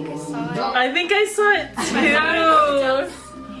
think I saw it. I think I saw it I saw it on too. Joe's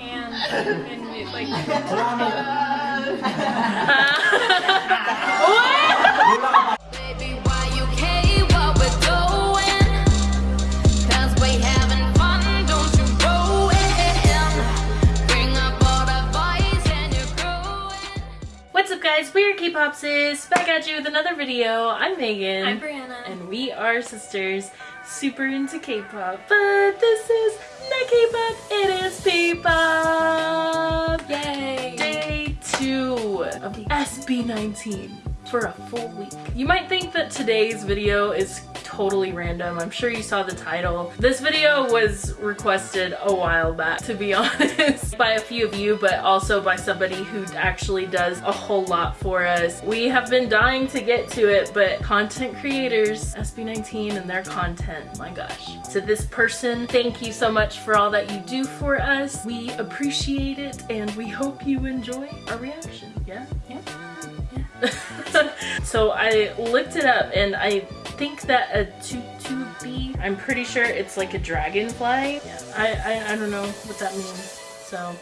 hand and it like What? Guys, we are K-Pop Sis, back at you with another video. I'm Megan. I'm Brianna. And we are sisters, super into K-pop. But this is not K-pop, it is P-pop. Yay! Day two of the SB19 for a full week. You might think that today's video is totally random. I'm sure you saw the title. This video was requested a while back, to be honest, by a few of you, but also by somebody who actually does a whole lot for us. We have been dying to get to it, but content creators, SB19 and their content, my gosh. To this person, thank you so much for all that you do for us. We appreciate it and we hope you enjoy our reaction. Yeah? Yeah? So I looked it up and I think that a tutubi, I'm pretty sure it's like a dragonfly. Yeah. I, I, I don't know what that means. So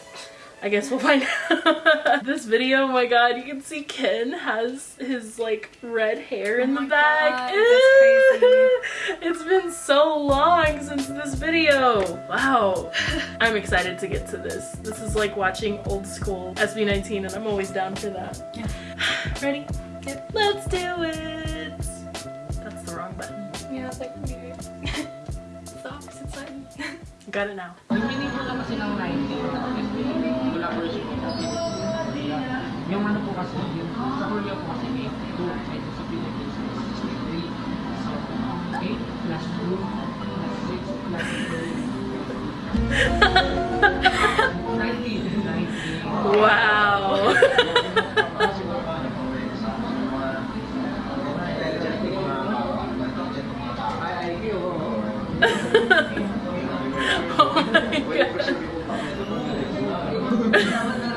I guess we'll find out. this video, oh my god, you can see Ken has his like red hair oh in Oh the back. God, that's crazy. it's been so long since this video. Wow. I'm excited to get to this. This is like watching old school SB19 and I'm always down for that. Yeah. Ready? Let's do it. That's the wrong button. Yeah, it's like weird. it's the opposite side. Got it now. Lumini po lang kasi ng 19 Wala po yung Yung ano po kasi, yung sa Korea po kasi 82, ito sa Philippines is 63. So, 8 plus 2 plus 6 plus 3. 19, 19. Wow. oh my god.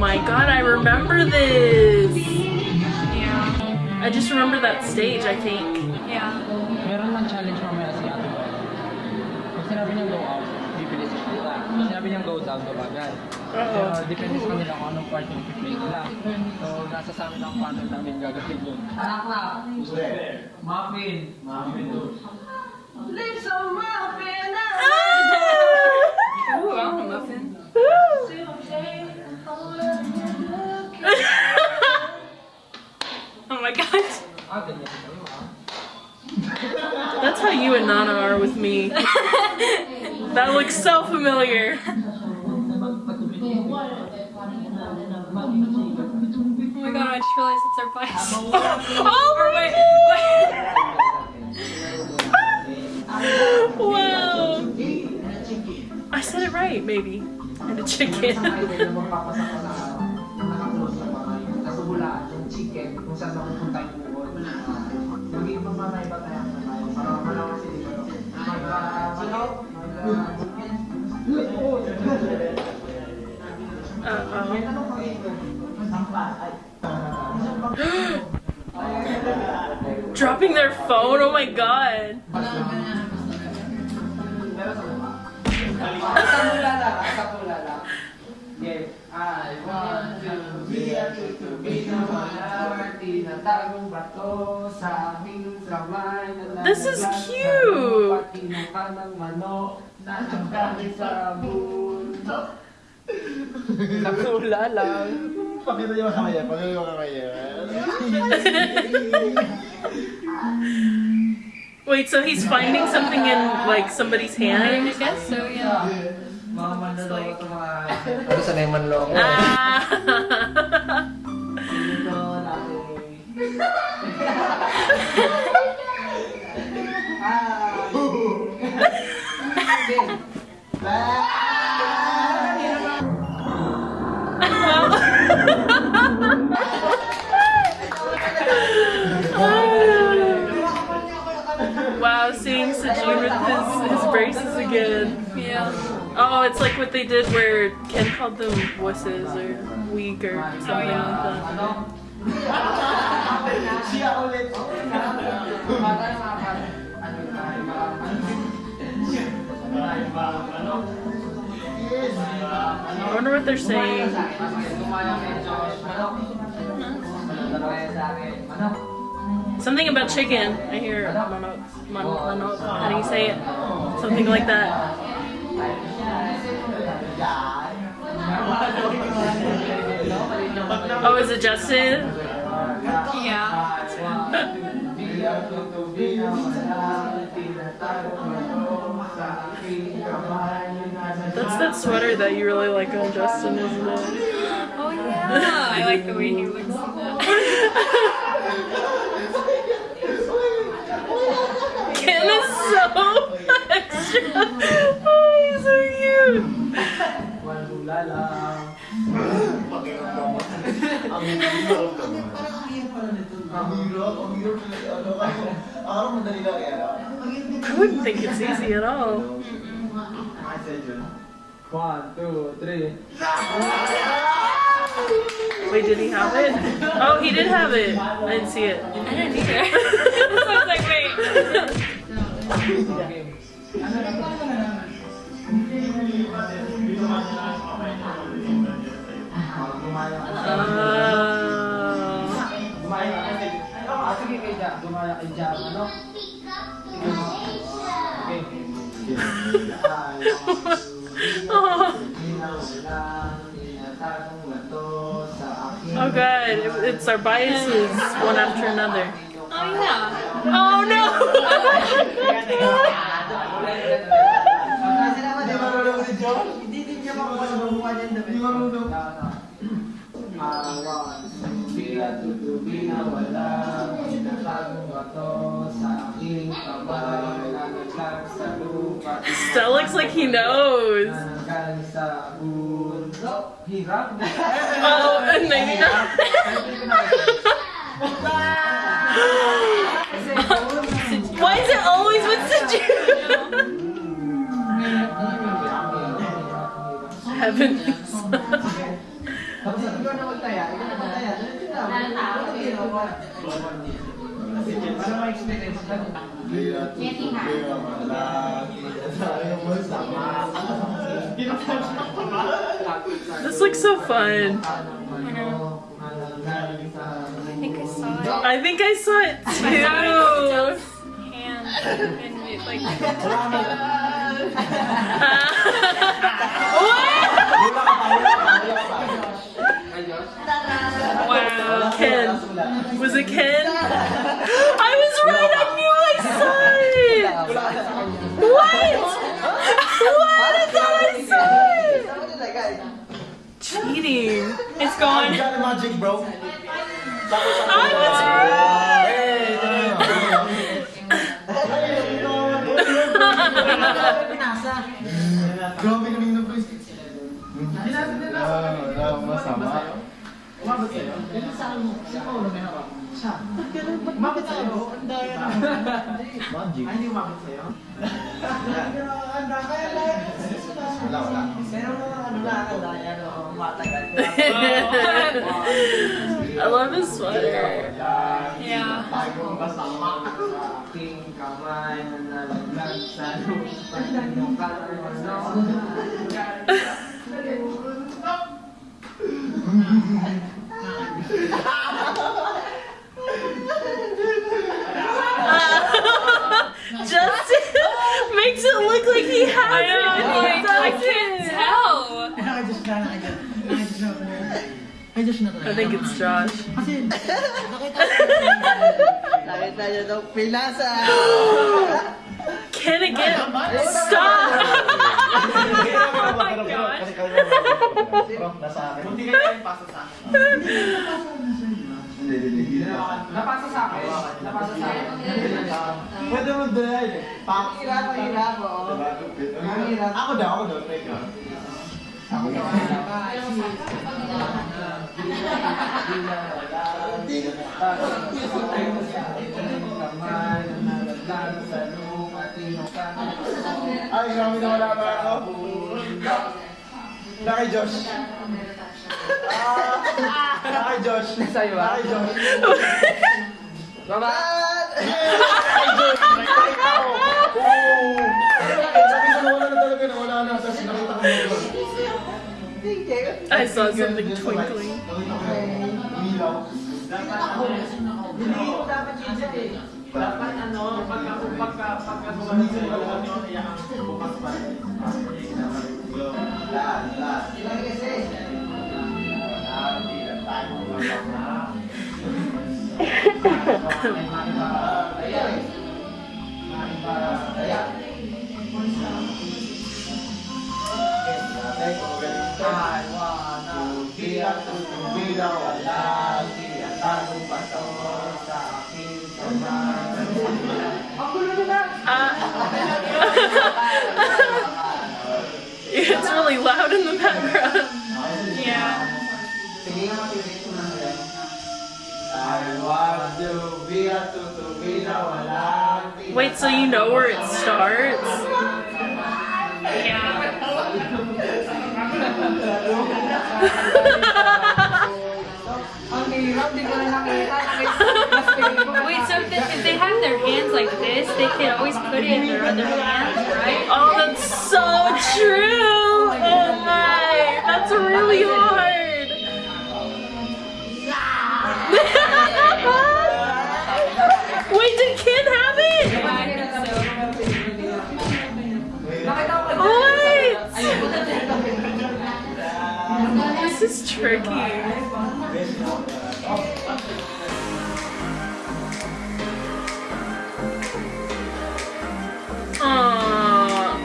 My god, I remember this! Yeah. I just remember that stage, I think. Yeah. Meron lang challenge mamaya si Ate Boy. Pag sinabi niyang go out, bibilis siya. Pag sinabi niyang go down, gumagad. Pero depende sa kanila kung anong part yung play nila. So, nasa sa amin ang pattern namin gagawin yun. Anak na! Who's there? Muffin! Muffin you and Nana are with me. that looks so familiar. Oh my god, I just realized it's our bias. oh or my wait, wait. Wow. I said it right, maybe. And a chicken. Dropping their phone? Oh my god. This is cute. Pati ng kanang manok sa mundo. Lang. Pakita niyo kaya, pakita niyo kaya. Wait, so he's finding something in like somebody's hand? I hand? guess so, yeah. Mga manloloko ito mga... Ano sa nang manloloko? Ah. Dito natin. Ah. Braces again. Yeah. Oh, it's like what they did where Ken called them wusses or weak or something like that. Ano? Siya. I wonder what they're saying. Something about chicken. I hear manok. Man, manok. How do you say it? Something like that. Oh, is it Justin? Yeah. That's that sweater that you really like on Justin, isn't it? Oh yeah. I like the way he looks in that. Ken is so extra. Oh, he's so cute. Ang hirap naman. Ang hirap, ang hirap talaga. Ano, ako, akala mo madali lang yan. I wouldn't think it's easy at all. Kasi yun. One, two, three. Wait, did he have it? Oh, he did have it. I didn't see it. I didn't either. so I was like, wait. Oh god, it- it's our biases one after another. Oh yeah. Oh no! Looks like he knows Oh, oh sa ulo with Heaven. Kaya tutubig ang malaki. Sayang mo. This looks so fun. I think I saw it. I think I saw it I saw it too. with Joe's hand and it like wow, Ken. Was it Ken? I was right. I knew I saw it. What? What? I thought I saw it. Cheating. it's gone. Got the magic, bro. I was right. Pinasa. Grabe kaming nag-quiz. Pinasa din lang. Wala akong masama. Umabot sa'yo. Ganun sa ano, si Paolo may hawak. Siya. Umabot sa'yo. Ang daya na. Magic. Ay, hindi umabot sa'yo. Ang daya na. Wala, wala. Meron na ano na, ang daya na. Matagal. I love his sweater. Yeah. Justin makes it look like he has I it. know. like, I can't I think it's Josh. Nakita niyo daw pinasa. Ken again. Stop. Oh my gosh. Nasa akin. Hindi kayo yung pasa sa akin. Hindi, hindi, hindi. Napasa sa akin. Napasa sa akin. Pwede mo dahil. Pak. Hirap, hirap, oo. Diba? Lupit. Ako daw, ako daw. Ako daw. Kamay na nalaglag sa lupa, tinukang Ay, grabe na wala na ako. Nakay Josh. Ah, nakay Josh. Sa'yo ba? Nakay Josh. Baba! Nakay Josh. Nakay ako. Oo. Sabi ko na wala na talaga na wala na. Tapos nakita ko yung Josh. I saw something twinkling. Nakita ko yung. Dapat ano, pagka pagka pagka bumalik sa ano, iyaan bukas pa rin. Lahat, lahat. it's really loud in the background. Yeah. Wait, so you know where it starts? Ang hirap, di ko na nakita. Nakita. Wait, so if they, if they have their hands like this, they can always put it in their other hand, right? Oh, that's so true! Is tricky. Aww.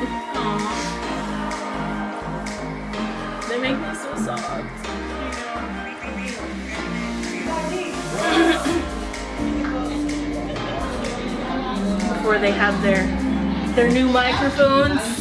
They make me so soft. Before they have their their new microphones.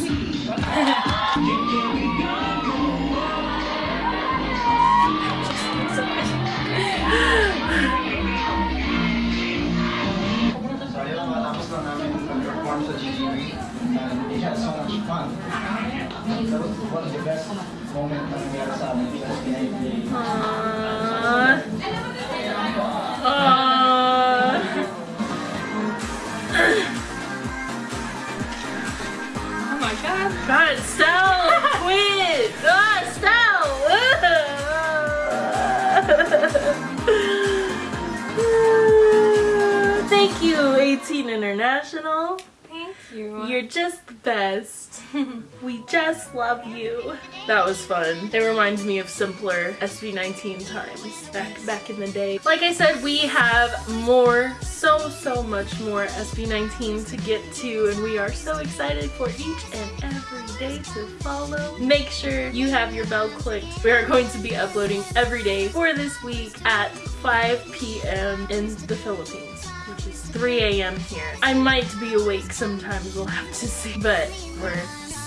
Thank you, 18 International. Thank you. You're just the best. we just love you. That was fun. It reminds me of simpler SB19 times back back in the day. Like I said, we have more, so so much more SB19 to get to, and we are so excited for each and every day to follow. Make sure you have your bell clicked. We are going to be uploading every day for this week at 5 p.m. in the Philippines which is 3 a.m. here. I might be awake sometimes, we'll have to see, but we're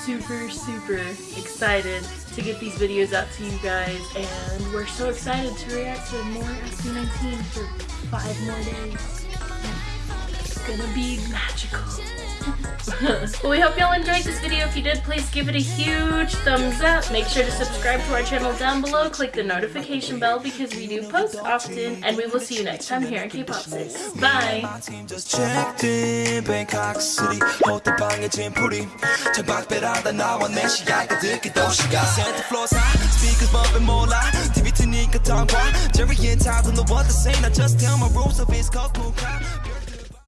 super, super excited to get these videos out to you guys, and we're so excited to react to more SB19 for five more days. It's gonna be magical. Well, we hope y'all enjoyed this video. If you did, please give it a huge thumbs up. Make sure to subscribe to our channel down below. Click the notification bell because we do post often. And we will see you next time here at K-Pop Sis. Bye!